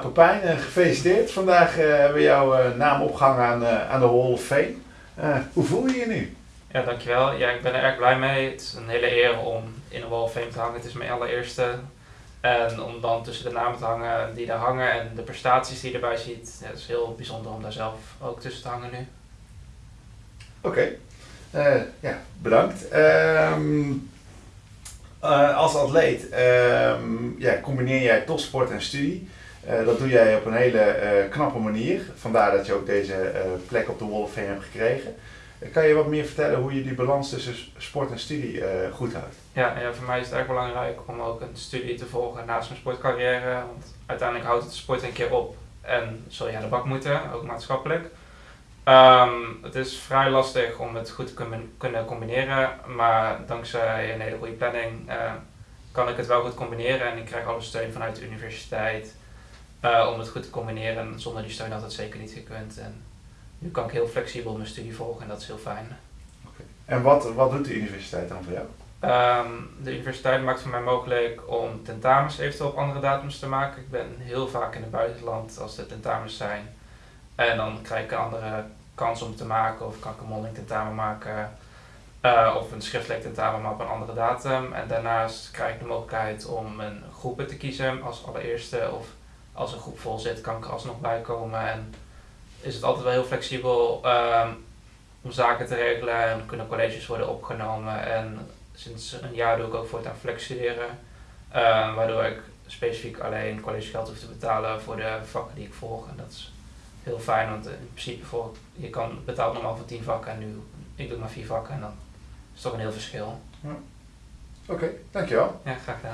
Pepijn, eh, gefeliciteerd. Vandaag eh, hebben we jouw eh, naam opgehangen aan, aan de Hall of Fame. Hoe voel je je nu? Ja, dankjewel. Ja, ik ben er erg blij mee. Het is een hele eer om in de Wall of Fame te hangen. Het is mijn allereerste. En om dan tussen de namen te hangen die daar hangen en de prestaties die je erbij ziet, ja, het is heel bijzonder om daar zelf ook tussen te hangen nu. Oké, ja, bedankt. Ehm, eh, als atleet ehm, ja, combineer jij topsport en studie. Eh, dat doe jij op een hele eh, knappe manier. Vandaar dat je ook deze eh, plek op de Wall of hebt gekregen. Kan je wat meer vertellen hoe je die balans tussen sport en studie goed houdt? Ja, ja, voor mij is het erg belangrijk om ook een studie te volgen naast mijn sportcarrière. Want uiteindelijk houdt het sport een keer op en zul je aan de bak moeten, ook maatschappelijk. Ehm, het is vrij lastig om het goed te kunnen- combineren, maar dankzij een hele goede planning kan ik het wel goed combineren en ik krijg alle steun vanuit de universiteit eh, om het goed te combineren. En Zonder die steun had het zeker niet gekund. En nu kan ik heel flexibel mijn studie volgen en dat is heel fijn. En wat, wat doet de universiteit dan voor jou? Ehm, de universiteit maakt voor mij mogelijk om tentamens eventueel op andere datums te maken. Ik ben heel vaak in het buitenland als er tentamens zijn. En dan krijg ik een andere kans om te maken. Of kan ik een mondeling tentamen maken. eh, of een schriftelijk tentamen, maar op een andere datum. En daarnaast krijg ik de mogelijkheid om een groepen te kiezen als allereerste. Of als een groep vol zit, kan ik er alsnog bij komen. En is het altijd wel heel flexibel ehm, om zaken te regelen. En kunnen colleges worden opgenomen. En sinds een jaar doe ik ook voortaan flex studeren. eh, waardoor ik specifiek alleen collegegeld hoef te betalen voor de vakken die ik volg. En dat is heel fijn, want in principe voor, je kan betaalt normaal voor 10 vakken en nu ik doe maar 4 vakken en dan is toch een heel verschil. Oké, dankjewel. Ja, graag gedaan.